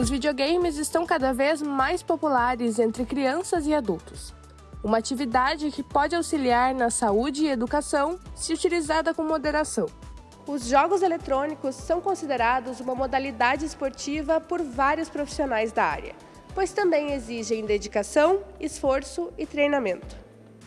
Os videogames estão cada vez mais populares entre crianças e adultos. Uma atividade que pode auxiliar na saúde e educação se utilizada com moderação. Os jogos eletrônicos são considerados uma modalidade esportiva por vários profissionais da área, pois também exigem dedicação, esforço e treinamento.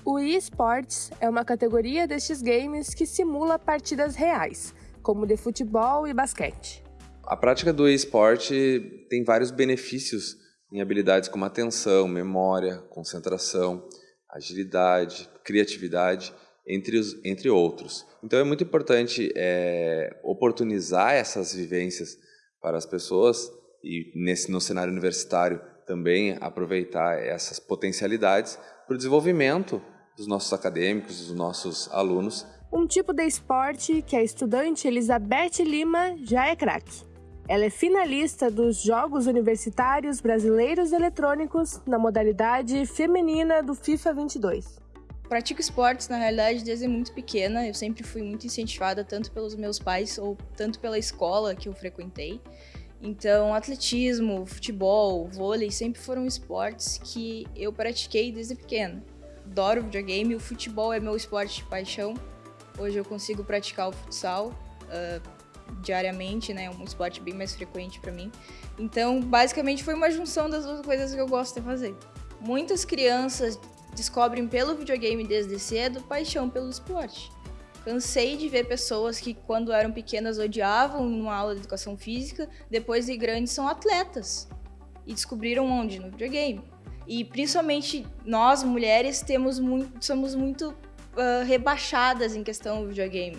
O eSports é uma categoria destes games que simula partidas reais, como de futebol e basquete. A prática do esporte tem vários benefícios em habilidades como atenção, memória, concentração, agilidade, criatividade, entre, os, entre outros. Então é muito importante é, oportunizar essas vivências para as pessoas e nesse no cenário universitário também aproveitar essas potencialidades para o desenvolvimento dos nossos acadêmicos, dos nossos alunos. Um tipo de esporte que a estudante Elizabeth Lima já é craque. Ela é finalista dos Jogos Universitários Brasileiros Eletrônicos na modalidade feminina do FIFA 22. Pratico esportes, na realidade, desde muito pequena. Eu sempre fui muito incentivada, tanto pelos meus pais ou tanto pela escola que eu frequentei. Então, atletismo, futebol, vôlei sempre foram esportes que eu pratiquei desde pequena. Adoro videogame, o futebol é meu esporte de paixão. Hoje eu consigo praticar o futsal. Uh, diariamente, né? Um esporte bem mais frequente para mim. Então, basicamente foi uma junção das duas coisas que eu gosto de fazer. Muitas crianças descobrem pelo videogame desde cedo paixão pelo esporte. Cansei de ver pessoas que, quando eram pequenas, odiavam uma aula de educação física, depois de grandes são atletas. E descobriram onde? No videogame. E principalmente nós, mulheres, temos muito, somos muito uh, rebaixadas em questão do videogame.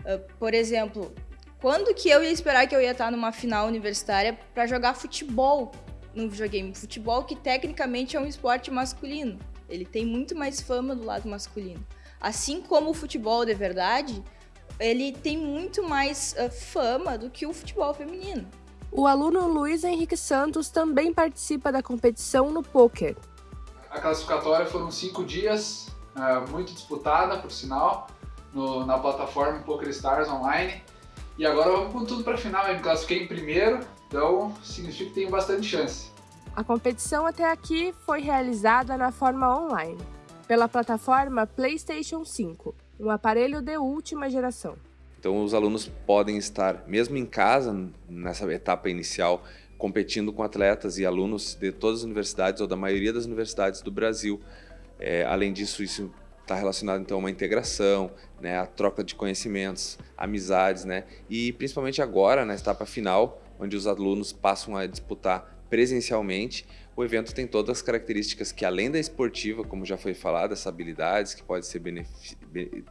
Uh, por exemplo, quando que eu ia esperar que eu ia estar numa final universitária para jogar futebol no videogame? Futebol que tecnicamente é um esporte masculino. Ele tem muito mais fama do lado masculino. Assim como o futebol de verdade, ele tem muito mais uh, fama do que o futebol feminino. O aluno Luiz Henrique Santos também participa da competição no poker. A classificatória foram cinco dias, uh, muito disputada, por sinal, no, na plataforma PokerStars Online. E agora vamos com tudo para a final, eu me classifiquei em primeiro, então significa que tenho bastante chance. A competição até aqui foi realizada na forma online, pela plataforma PlayStation 5, um aparelho de última geração. Então os alunos podem estar, mesmo em casa, nessa etapa inicial, competindo com atletas e alunos de todas as universidades ou da maioria das universidades do Brasil. É, além disso, isso está relacionado então a uma integração, né, a troca de conhecimentos, amizades, né, e principalmente agora na etapa final, onde os alunos passam a disputar presencialmente, o evento tem todas as características que além da esportiva, como já foi falado, essas habilidades que pode ser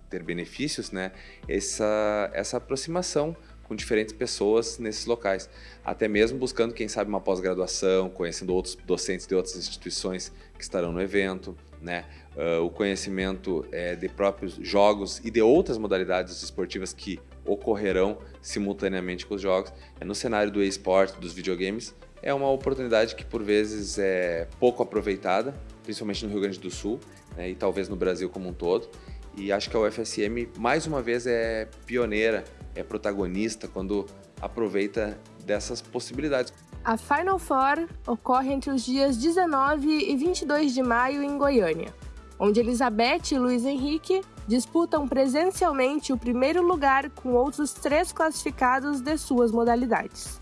ter benefícios, né, essa, essa aproximação com diferentes pessoas nesses locais, até mesmo buscando, quem sabe, uma pós-graduação, conhecendo outros docentes de outras instituições que estarão no evento, né? Uh, o conhecimento é, de próprios jogos e de outras modalidades esportivas que ocorrerão simultaneamente com os jogos. É no cenário do esporte, dos videogames, é uma oportunidade que por vezes é pouco aproveitada, principalmente no Rio Grande do Sul né, e talvez no Brasil como um todo. E acho que a UFSM, mais uma vez, é pioneira é protagonista quando aproveita dessas possibilidades. A Final Four ocorre entre os dias 19 e 22 de maio em Goiânia, onde Elizabeth e Luiz Henrique disputam presencialmente o primeiro lugar com outros três classificados de suas modalidades.